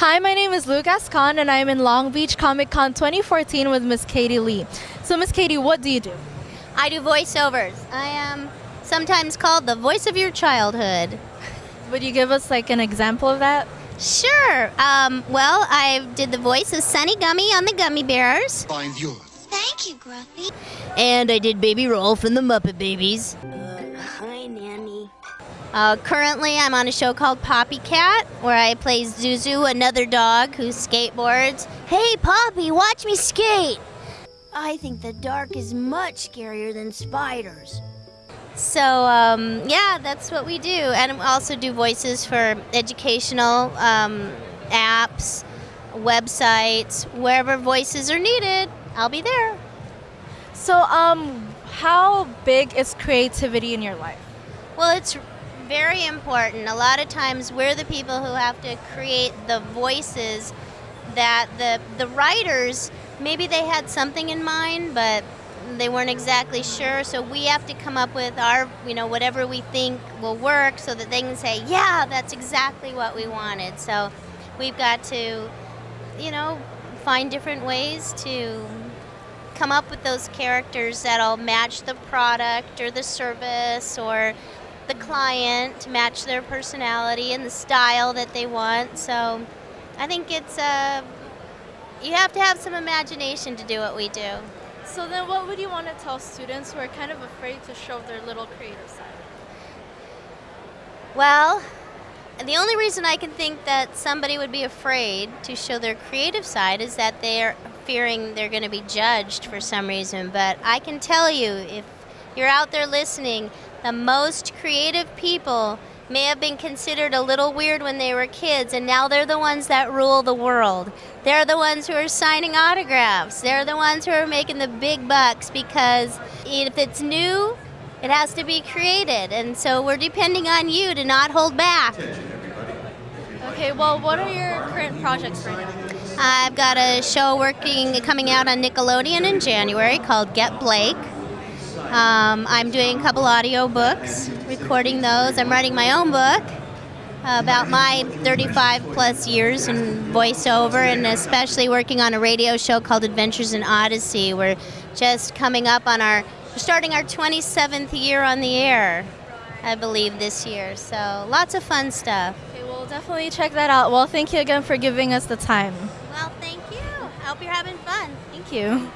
Hi, my name is Lucas Khan, and I'm in Long Beach Comic Con 2014 with Miss Katie Leigh. So, Miss Katie, what do you do? I do voiceovers. I am sometimes called the voice of your childhood. Would you give us like an example of that? Sure. Um, well, I did the voice of Sunni Gummi on the Gummi Bears. Find yours. Thank you, Gruffi. And I did Baby Rowlf from the Muppet Babies. Uh, hi, Nanny. Uh, currently, I'm on a show called Poppy Cat, where I play Zuzu, another dog who skateboards. Hey, Poppy, watch me skate! I think the dark is much scarier than spiders. So, um, yeah, that's what we do. And we also do voices for educational um, apps, websites, wherever voices are needed, I'll be there. So, um, how big is creativity in your life? Well, it's very important. A lot of times we're the people who have to create the voices that the the writers maybe they had something in mind, but they weren't exactly sure. So we have to come up with our, you know, whatever we think will work so that they can say, yeah, that's exactly what we wanted. So we've got to, you know, find different ways to come up with those characters that'll match the product or the service or the client to match their personality and the style that they want. So I think it's a, uh, you have to have some imagination to do what we do. So then what would you want to tell students who are kind of afraid to show their little creative side? Well, the only reason I can think that somebody would be afraid to show their creative side is that they're fearing they're going to be judged for some reason. But I can tell you, if you're out there listening, the most creative people may have been considered a little weird when they were kids, and now they're the ones that rule the world. They're the ones who are signing autographs. They're the ones who are making the big bucks because if it's new, it has to be created. And so we're depending on you to not hold back. Okay, well, what are your current projects right now? I've got a show working coming out on Nickelodeon in January called Get Blake. Um, I'm doing a couple audio books, recording those. I'm writing my own book about my 35 plus years in voiceover and especially working on a radio show called Adventures in Odyssey. We're just coming up on our, we're starting our 27th year on the air, I believe, this year. So lots of fun stuff. Okay, we'll definitely check that out. Well, thank you again for giving us the time. Well, thank you. I hope you're having fun. Thank you.